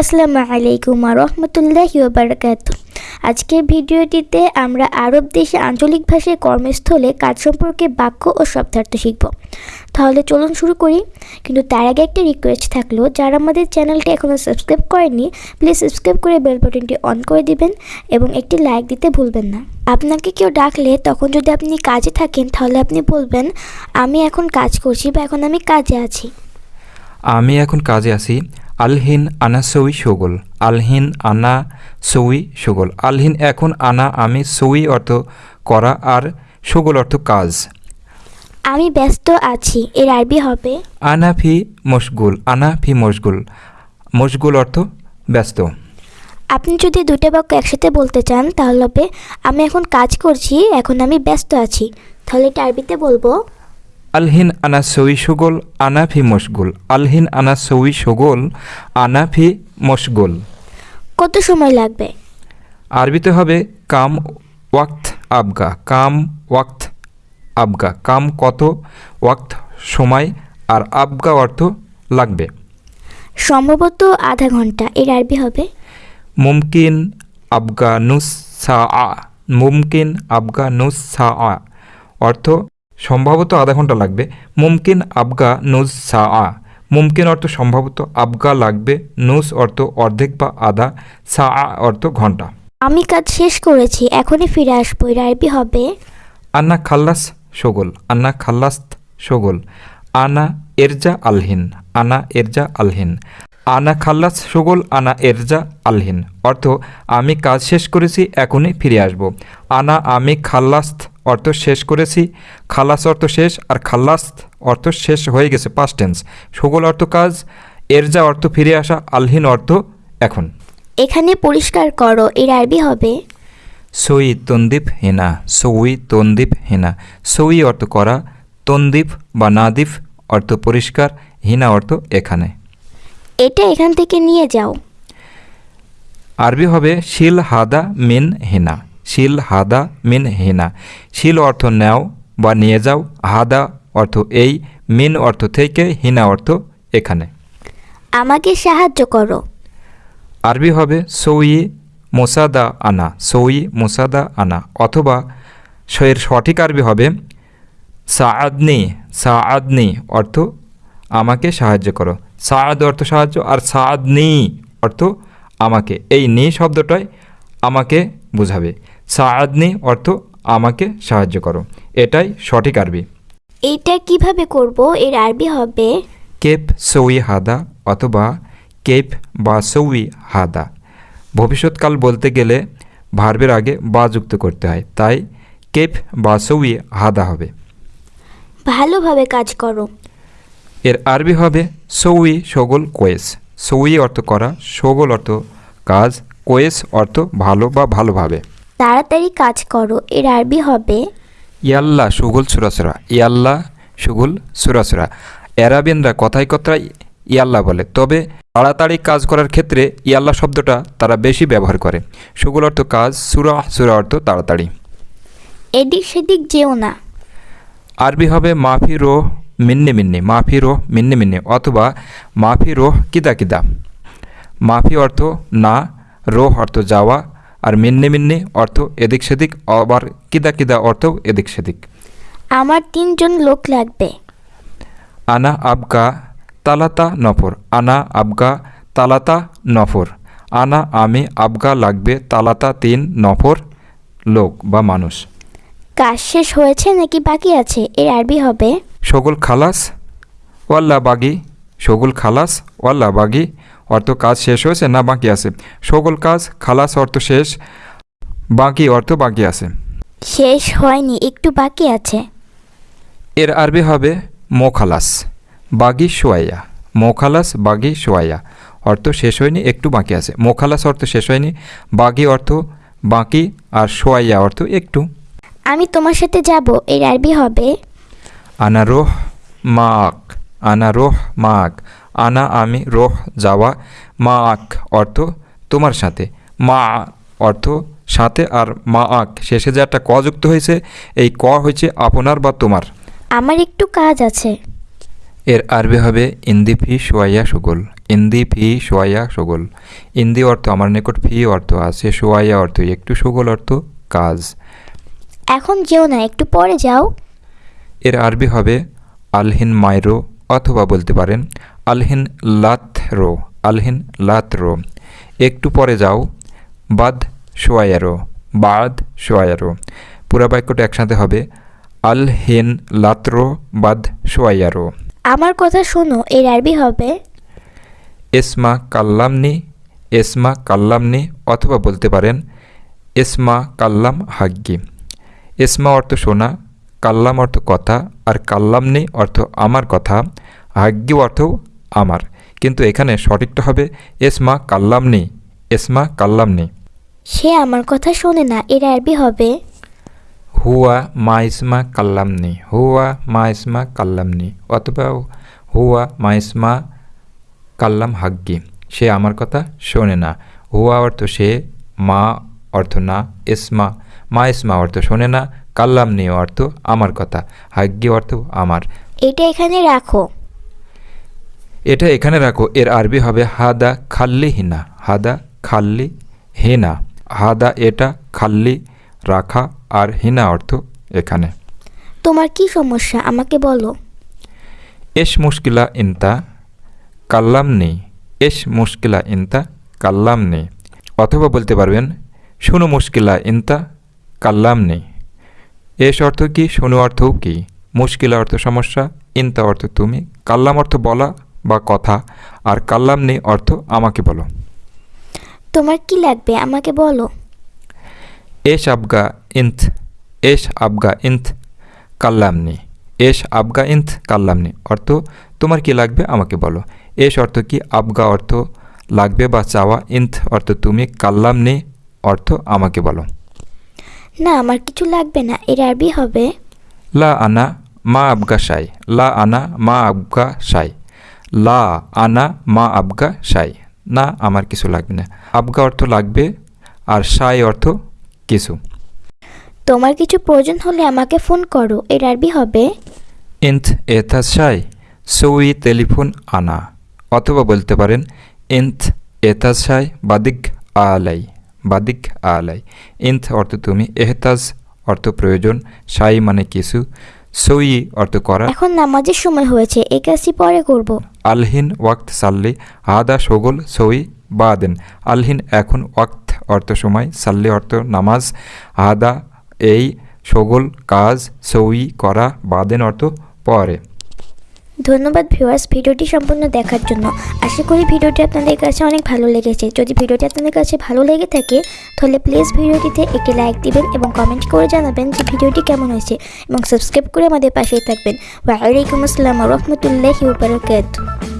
আসসালামু আলাইকুম রহমতুল্লাহ বারকাত আজকের ভিডিওটিতে আমরা আরব দেশে আঞ্চলিক ভাষায় কর্মস্থলে কাজ সম্পর্কে বাক্য ও শব্দার্থ শিখব। তাহলে চলুন শুরু করি। কিন্তু তার আগে একটা রিকোয়েস্ট থাকল, যারা আমাদের চ্যানেলটি এখনও সাবস্ক্রাইব করেননি প্লিজ সাবস্ক্রাইব করে বেল বাটনটি অন করে দিবেন এবং একটি লাইক দিতে ভুলবেন না। আপনাকে কেউ ডাকলে তখন যদি আপনি কাজে থাকেন, তাহলে আপনি বলবেন, আমি এখন কাজ করছি বা এখন আমি কাজে আছি। আমি এখন কাজে আছি। আলহিন আনা সই সগোল আলহিন আনা সই সগোল। আলহিন এখন আনা আমি সৌই অর্থ করা আর সগোল অর্থ কাজ। আমি ব্যস্ত আছি এর আরবি হবে? আনা ফি মশগুল আনা ফি মশগুল। মশগুল অর্থ ব্যস্ত। আপনি যদি দুটো বাক্য একসাথে বলতে চান তাহলে হবে আমি এখন কাজ করছি এখন আমি ব্যস্ত আছি। তাহলে এটা আরবিতে বলব আলহিন আনা সই সগোল আনা ফি মশগুল। আলহিন আনা সই সগোল আনা ফি মশগুল। কত সময় লাগবে? আরবিতে হবে কাম ওয়াক্ত আবগা। কাম ওয়াক্ত আবগা। কাম কত ওয়াক্ত সময় আর আবগা অর্থ লাগবে। সম্ভবত আধা ঘণ্টা। এর আরবি হবে? মুমকিন আবগা নুস সা আ। মুমকিন আবগা নুস সা আ। অর্থ সম্ভবত আধা ঘণ্টা লাগবে। মুমকিন আবগা নুস সা আ মুমকিন অর্থ সম্ভবত আবগা লাগবে নুস অর্থ অর্ধেক বা আধা সা আ অর্থ ঘণ্টা। আমি কাজ শেষ করেছি এখনই ফিরে আসব এর আরবি হবে? আন্না খাল্লাস সগোল আন্না খাল্লাস সগোল আনা এরজা আলহিন আনা এরজা আলহিন। আনা খাল্লাস সগোল আনা এরজা আলহিন। অর্থ আমি কাজ শেষ করেছি এখনই ফিরে আসব। আনা আমি খাল্লাস্ত অর্থ শেষ করেছি খালাস অর্থ শেষ আর খাল্লাস্ত অর্থ শেষ হয়ে গেছে পাস্ট টেন্স সগোল অর্থ কাজ এরজা অর্থ ফিরে আসা আলহীন অর্থ এখন। এখানে পরিষ্কার করো এর আরবি হবে? সই তন্দীপ হেনা সই তন্দীপ হেনা। সই অর্থ করা তন্দীপ বা নাদিফ অর্থ পরিষ্কার হিনা অর্থ এখানে। এটা এখান থেকে নিয়ে যাও। আরবি হবে শিল হাদা মিন হেনা। শিল হাদা মিন হেনা। শিল অর্থ নেও বা নিয়ে যাও হাদা অর্থ এই মিন অর্থ থেকে হিনা অর্থ এখানে। আমাকে সাহায্য করো। আরবি হবে সই মোসাদা আনা সই মোসাদা আনা। অথবা এর সঠিক আরবি হবে সাআদনি সাআদনি অর্থ আমাকে সাহায্য করো। সাআদ অর্থ সাহায্য আর সাআদনি অর্থ আমাকে। এই নি শব্দটাই আমাকে বোঝাবে। সাআদনি অর্থ আমাকে সাহায্য করো। এটাই সঠিক আরবি। এইটা কীভাবে করব? এর আরবি হবে কেপ সৌই হাদা অথবা কেপ বা সৌই হাদা। ভবিষ্যৎকাল বলতে গেলে ভার্বের আগে বা যুক্ত করতে হয় তাই কেপ বা সৌই হাদা হবে। ভালোভাবে কাজ করো। এর আরবি হবে সৌই সগোল কোয়েস। সৌই অর্থ করা সগোল অর্থ কাজ কোয়েস অর্থ ভালো বা ভালোভাবে। তাড়াতাড়ি কাজ করো এর আরবি হবে ইয়াল্লা সুগুল সুরাসুরা ইয়াল্লা সুগুল সুরাসুরা অ্যারাবিয়ানরা কথায় কথায় ইয়াল্লা বলে তবে তাড়াতাড়ি কাজ করার ক্ষেত্রে ইয়াল্লা শব্দটা তারা বেশি ব্যবহার করে। সুগুল অর্থ কাজ সুরা সুরা অর্থ তাড়াতাড়ি। এদিক সেদিক যেও না। আরবি হবে মাফি রোহ মিন্নে মিন্নে মাফি রোহ মিন্নে মিন্নি অথবা মাফি রোহ কিদা কিদা। মাফি অর্থ না রোহ অর্থ যাওয়া আর মিন্নি মিন্নি অর্থ এদিক সেদিক আবার কিদা কিদা অর্থ এদিক সেদিক। আমার তিনজন লোক লাগবে। আনা আবগা তালাতা নফর। আনা আবগা তালাতা নফর। আনা আমি আবগা লাগবে তালাতা তিন নফর লোক বা মানুষ। কাজ শেষ হয়েছে নাকি বাকি আছে? এর আরবি হবে? সগুল খালাস ওয়াল্লা বাগি সগুল খালাস ওয়াল্লা বাগি অর্থ কাজ শেষ হয়েছে না বাকি আছে? সকল কাজ খালাস অর্থ শেষ বাকি অর্থ বাকি আছে। শেষ হয়নি একটু বাকি আছে। এর আরবি হবে মোখালাস বাগি সোয়াইয়া মোখালাস বাগি সোয়াইয়া অর্থ শেষ হয়নি একটু বাকি আছে। মোখালাস অর্থ শেষ হয়নি বাগি অর্থ বাকি আর সোয়াইয়া অর্থ একটু। আমি তোমার সাথে যাব এর আরবি হবে আনারোহ মাক আনা রোহ মাক আনা আমি রোহ যাওয়া মা আক অর্থ তোমার সাথে। মা অর্থ সাথে আর মা আক শেষে যে একটা ক যুক্ত হয়েছে এই ক হয়েছে আপনার বা তোমার। আমার একটু কাজ আছে। এর আরবি হবে ইন্দিফি সোয়াইয়া সুগুল। ইন্দি ফি সোয়াইয়া সগোল। ইন্দি অর্থ আমার নিকট ফি অর্থ আছে সোয়াইয়া অর্থ একটু সগোল অর্থ কাজ। এখন যেও না একটু পরে যাও। এর আরবি হবে আলহিন মাইরো অথবা বলতে পারেন আলহিন লাত রো আলহিন লাত রো। একটু পরে যাও বাদ সোয়ায়ারো বাদ সোয়ায়ারো পুরা বাক্যটা একসাথে হবে আলহিন লাতরো বাদ সোয়ায়ারো আমার কথা শোনো এর আরবি হবে এসমা কাল্লামনি এসমা কাল্লামনি অথবা বলতে পারেন এসমা কাল্লাম হাগ্গি। এসমা অর্থ শোনা কাল্লাম অর্থ কথা আর কাল্লামনি অর্থ আমার কথা হাগ্গি অর্থ আমার। কিন্তু এখানে সঠিকটা হবে এসমা কাল্লামনি এসমা কাল্লামনি। সে আমার কথা শোনে না এর আরবি হবে? হুয়া মা ইসমা কাল্লামনি হুয়া মা ইসমা কাল্লামনি অথবা হুয়া মা ইসমা কাল্লাম হাগ্গি সে আমার কথা শোনে না। হুয়া অর্থ সে মা অর্থ না ইসমা মা ইসমা অর্থ শোনে না কাল্লামনি অর্থ আমার কথা হাগ্গি অর্থ আমার। এটা এখানে রাখো। এটা এখানে রাখো এর আরবি হবে হাদা খাল্লি হিনা হাদা খাল্লি হিনা হাদা এটা খাল্লি রাখা আর হিনা অর্থ এখানে। তোমার কি সমস্যা? আমাকে বলো। এস মুশকিলা ইনতা কাল্লাম নেই এস মুশকিলা ইনতা কাল্লাম নেই। অথবা বলতে পারবেন শুনো মুশকিলা ইনতা কাল্লাম নেই। এস অর্থ কি? শুনো অর্থও কি? মুশকিল অর্থ সমস্যা ইনতা অর্থ তুমি কাল্লাম অর্থ বলা বা কথা আর কাল্লাম নেই অর্থ আমাকে বলো। তোমার কি লাগবে? আমাকে বলো। এস আবগা ইন্থ এস আবগা ইন্থ কাল্লাম কাল্লামনি এস আবগা ইন্থ কাল্লাম কাল্লামনি অর্থ তোমার কি লাগবে? আমাকে বলো। এস অর্থ কি? আবগা অর্থ লাগবে বা চাওয়া। ইন্থ অর্থ তুমি কাল্লামনি অর্থ আমাকে বলো। না আমার কিছু লাগবে না এর আরবি হবে। লা আনা মা আবগা সাই লা আনা মা আবগা সাই লা আনা মা আবগা সাই না আমার কিছু লাগবে না। আবগা অর্থ লাগবে আর সাই অর্থ কিছু। তোমার কিছু প্রয়োজন হলে আমাকে ফোন করো এর আরবি হবে। ইন্থ এথা সাই সউই টেলিফোন আনা। অথবা বলতে পারেন ইন্থ এথা সাই বাদিক আলাই। বাদিক আলাই। ইন্থ অর্থ তুমি এহতাজ অর্থ প্রয়োজন সাই মানে কিছু সই অর্থ করা। এখন নামাজের সময় হয়েছে এই কাজটি পরে করব। আলহিন ওয়াক্ত সাল্লি হাদা সগোল সই বাদেন। আলহিন এখন ওয়াক্ত অর্থ সময় সাল্লি অর্থ নামাজ হাদা এই সগোল কাজ সই করা বাদেন অর্থ পরে। ধন্যবাদ ভিউয়ার্স ভিডিওটি সম্পূর্ণ দেখার জন্য। আশা করি ভিডিওটি আপনাদের কাছে অনেক ভালো লেগেছে। যদি ভিডিওটি আপনাদের কাছে ভালো লেগে থাকে, তাহলে প্লিজ ভিডিওটিতে একটি লাইক দিবেন এবং কমেন্ট করে জানাবেন যে ভিডিওটি কেমন হয়েছে এবং সাবস্ক্রাইব করে আমাদের পাশেই থাকবেন। ওয়ালাইকুম আসসালাম রহমতুল্লাহ বারাকাতুহু।